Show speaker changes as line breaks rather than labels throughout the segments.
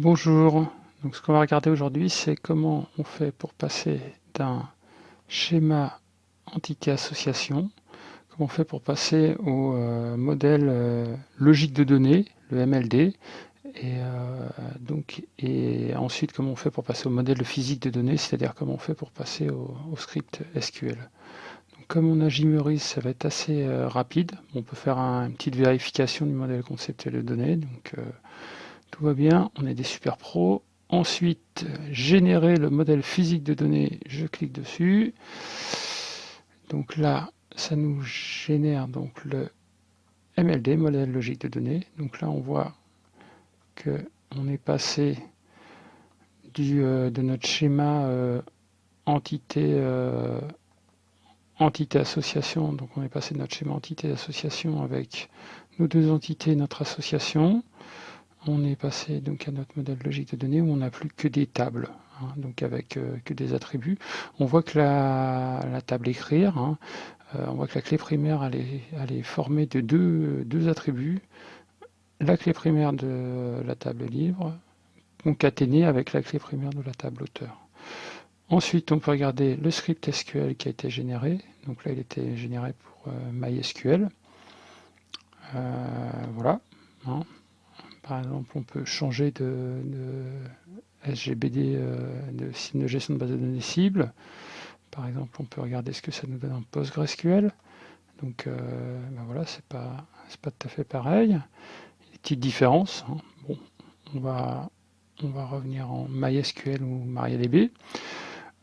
Bonjour, donc ce qu'on va regarder aujourd'hui c'est comment on fait pour passer d'un schéma entité association, comment on fait pour passer au euh, modèle euh, logique de données, le MLD, et, euh, et ensuite comment on fait pour passer au modèle physique de données, c'est-à-dire comment on fait pour passer au, script SQL. Comme on a Gmeris, ça va être assez rapide, on peut faire une petite vérification du modèle conceptuel de données, tout va bien, on est des super pros. Ensuite, générer le modèle physique de données, je clique dessus. Donc là, ça nous génère donc le MLD, modèle logique de données. Donc là, on voit que on est passé euh, de notre schéma euh, entité, euh, entité association. Donc on est passé de notre schéma entité association avec nos deux entités, notre association on est passé donc à notre modèle logique de données où on n'a plus que des tables, hein, donc avec euh, que des attributs. On voit que la, table écrire, hein, euh, on voit que la clé primaire elle est, formée de deux, attributs. La clé primaire de la table livre concaténée avec la clé primaire de la table auteur. Ensuite, on peut regarder le script SQL qui a été généré. Donc là, il était généré pour euh, MySQL. voilà. Hein. Par exemple, on peut changer de, SGBD, euh, de signe de gestion de base de données cible. Par exemple, on peut regarder ce que ça nous donne en PostgreSQL. Donc euh, ben voilà, c'est pas, pas tout à fait pareil. Il y a des petites différences. Hein. Bon, on va, on va revenir en MySQL ou MariaDB.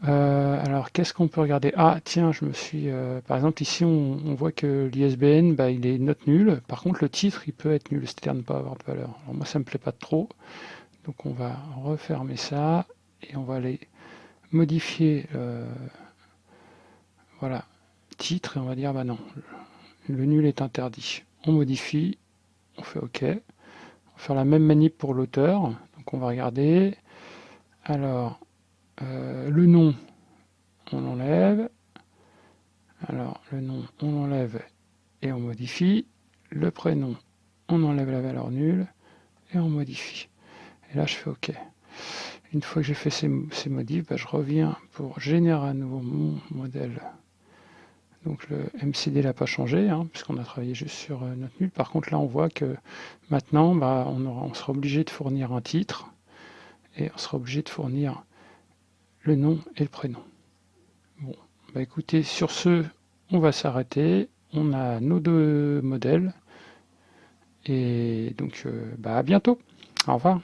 Euh, alors, qu'est-ce qu'on peut regarder? Ah, tiens, je me suis... Euh, par exemple, ici, on, voit que l'ISBN, bah, il est note nul. Par contre, le titre, il peut être nul, c'est-à-dire ne pas avoir de valeur. Alors, moi, ça me plaît pas trop. Donc, on va refermer ça et on va aller modifier... Euh, voilà, titre, et on va dire, bah non, le nul est interdit. On modifie, on fait OK. On va faire la même manip pour l'auteur. Donc, on va regarder. Alors, euh, le nom, on l'enlève. Alors, le nom, on l'enlève et on modifie. Le prénom, on enlève la valeur nulle et on modifie. Et là, je fais OK. Une fois que j'ai fait ces, modifs, bah, je reviens pour générer à nouveau mon modèle. Donc le MCD n'a pas changé, hein, puisqu'on a travaillé juste sur euh, notre nul. Par contre, là, on voit que maintenant, bah, on, on sera obligé de fournir un titre et on sera obligé de fournir le nom et le prénom. Bon, bah écoutez, sur ce, on va s'arrêter. On a nos deux modèles. Et donc, euh, bah à bientôt. Au revoir.